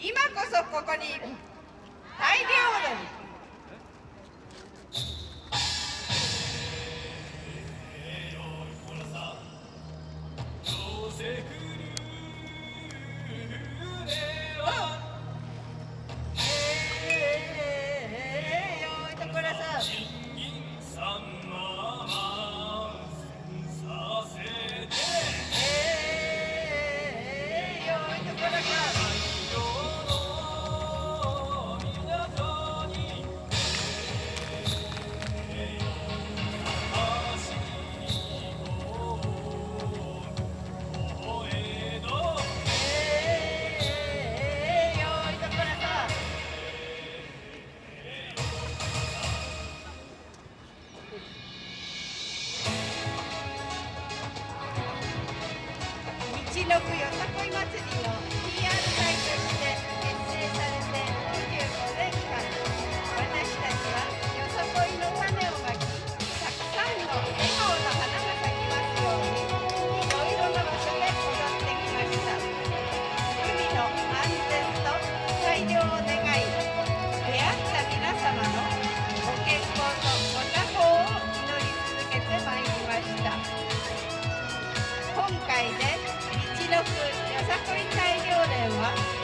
今こそここに大量の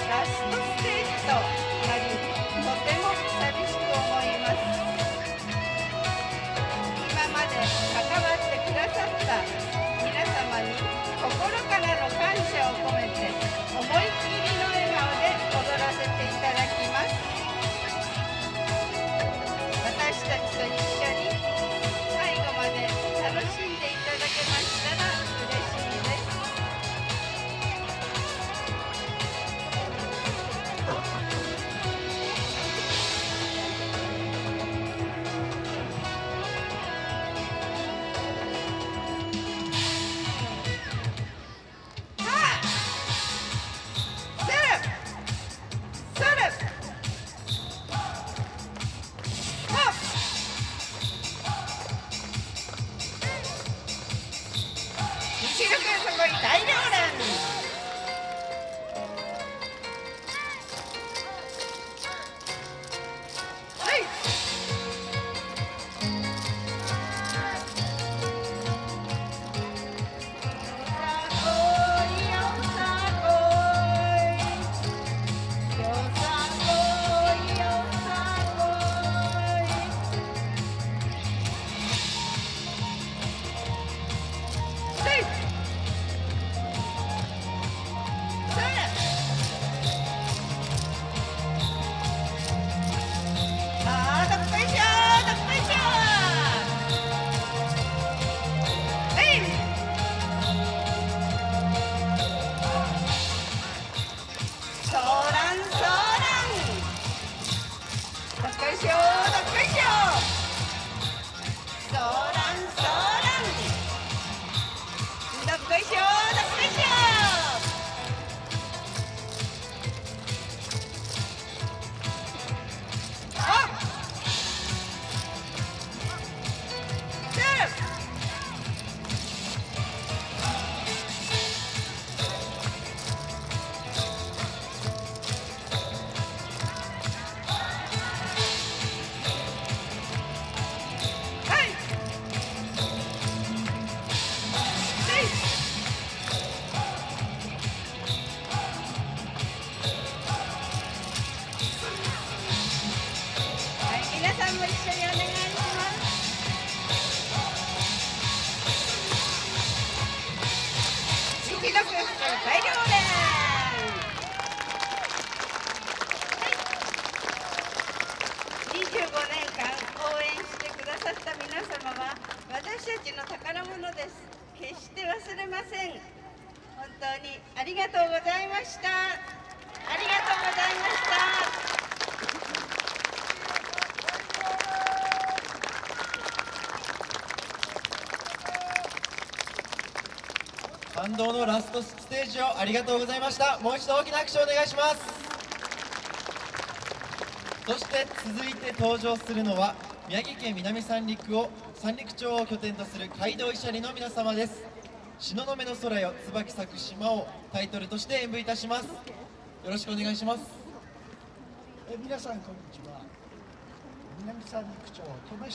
ラストステージと。Angel, como 皆様は私たちの宝物です。決して忘れません。本当にありがとうございました。ありがとうございました。感動のラストステージをありがとうございました。もう一度大きな拍手をお願いします。そして続いて登場するのは宮城県南三陸を三陸町を拠点とする街道医者里の皆様です。東雲の空よ椿咲く島をタイトルとして演舞いたします。よろしくお願いします。え皆さんこんにちは。南三陸町登米